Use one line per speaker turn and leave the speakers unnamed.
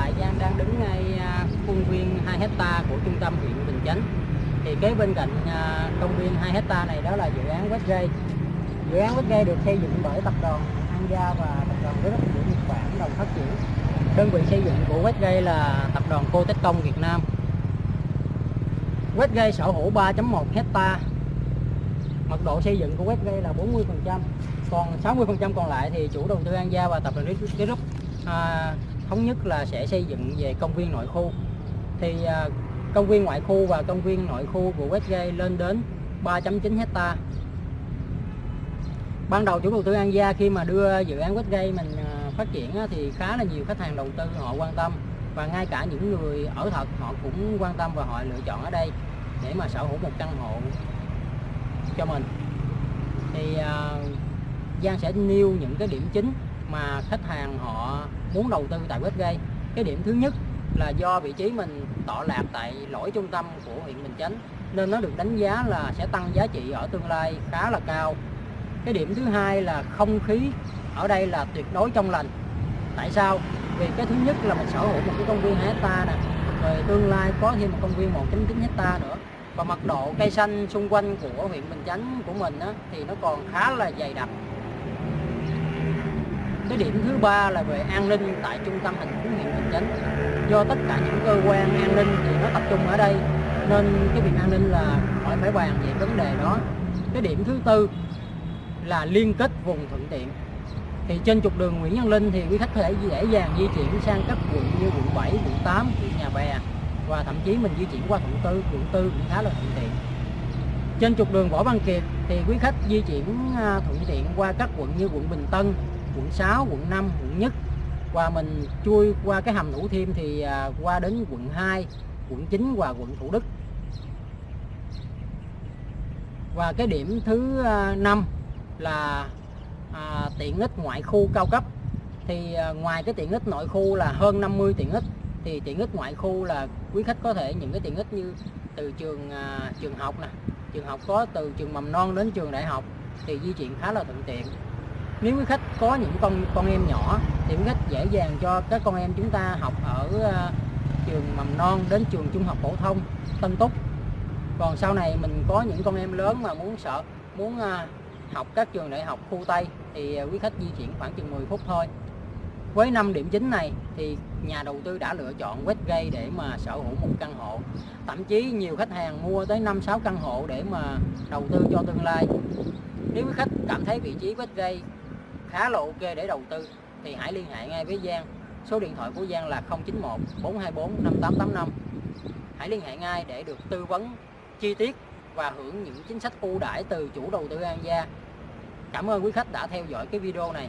tại Giang đang đứng ngay à, khuôn viên 2 hecta của trung tâm huyện Bình Chánh. Thì kế bên cạnh à, công viên 2 hecta này đó là dự án Westgate. Dự án Westgate được xây dựng bởi tập đoàn An Gia và tập đoàn Rất của Nhật Bản đồng phát triển. Đơn vị xây dựng của Westgate là tập đoàn Cô Tết Công Việt Nam. Westgate sở hữu 3.1 hecta. Mật độ xây dựng của Westgate là 40%. Còn 60% còn lại thì chủ đầu tư An Gia và tập đoàn Group à, thống nhất là sẽ xây dựng về công viên nội khu. Thì à, công viên ngoại khu và công viên nội khu của Westgate lên đến 3.9 hecta. Ban đầu chủ đầu tư An Gia khi mà đưa dự án Westgate mình à, phát triển á, thì khá là nhiều khách hàng đầu tư họ quan tâm. Và ngay cả những người ở thật họ cũng quan tâm và họ lựa chọn ở đây để mà sở hữu một căn hộ cho mình. Thì uh, Giang sẽ nêu những cái điểm chính mà khách hàng họ muốn đầu tư tại Westgate cái điểm thứ nhất là do vị trí mình tọa lạc tại lõi trung tâm của huyện Bình Chánh nên nó được đánh giá là sẽ tăng giá trị ở tương lai khá là cao. Cái điểm thứ hai là không khí ở đây là tuyệt đối trong lành. Tại sao? Vì cái thứ nhất là mình sở hữu một cái công viên 2 hecta nè rồi tương lai có thêm một công viên 1.9 hecta nữa. Và mật độ cây xanh xung quanh của huyện Bình Chánh của mình á, thì nó còn khá là dày đặc cái điểm thứ ba là về an ninh tại trung tâm thành phố huyện Bình Chánh. Do tất cả những cơ quan an ninh thì nó tập trung ở đây nên cái việc an ninh là phải phải bàn về vấn đề đó. Cái điểm thứ tư là liên kết vùng thuận tiện. Thì trên trục đường Nguyễn Văn Linh thì quý khách có thể dễ dàng di chuyển sang các quận như quận 7, quận 8, quận Nhà Bè và thậm chí mình di chuyển qua quận tư, quận tư cũng khá là thuận tiện. Trên trục đường Võ Văn Kiệt thì quý khách di chuyển à, thuận tiện qua các quận như quận Bình Tân, quận 6, quận 5, quận Nhất. Và mình chui qua cái hầm Thủ Thiêm thì à, qua đến quận 2, quận 9 và quận Thủ Đức. Và cái điểm thứ à, 5 là à, tiện ích ngoại khu cao cấp. Thì à, ngoài cái tiện ích nội khu là hơn 50 tiện ích thì tiện ích ngoại khu là quý khách có thể những cái tiện ích như từ trường à, trường học nè. Trường học có từ trường mầm non đến trường đại học thì di chuyển khá là thuận tiện nếu quý khách có những con con em nhỏ thì quý khách dễ dàng cho các con em chúng ta học ở uh, trường mầm non đến trường trung học phổ thông Tân Túc. Còn sau này mình có những con em lớn mà muốn sợ muốn uh, học các trường đại học khu Tây thì ờ, quý khách di chuyển khoảng chừng 10 phút thôi. Với 5 điểm chính này thì nhà đầu tư đã lựa chọn Westgate để mà sở hữu một căn hộ. Thậm chí nhiều khách hàng mua tới 5-6 căn hộ để mà đầu tư cho tương lai. Nếu quý khách cảm thấy vị trí Westgate khá là ok để đầu tư, thì hãy liên hệ ngay với Giang. Số điện thoại của Giang là 091 424 5885 hãy liên hệ ngay để được tư vấn, chi tiết và hưởng những chính sách ưu đãi từ chủ đầu tư An Gia. Cảm ơn quý khách đã theo dõi cái video này.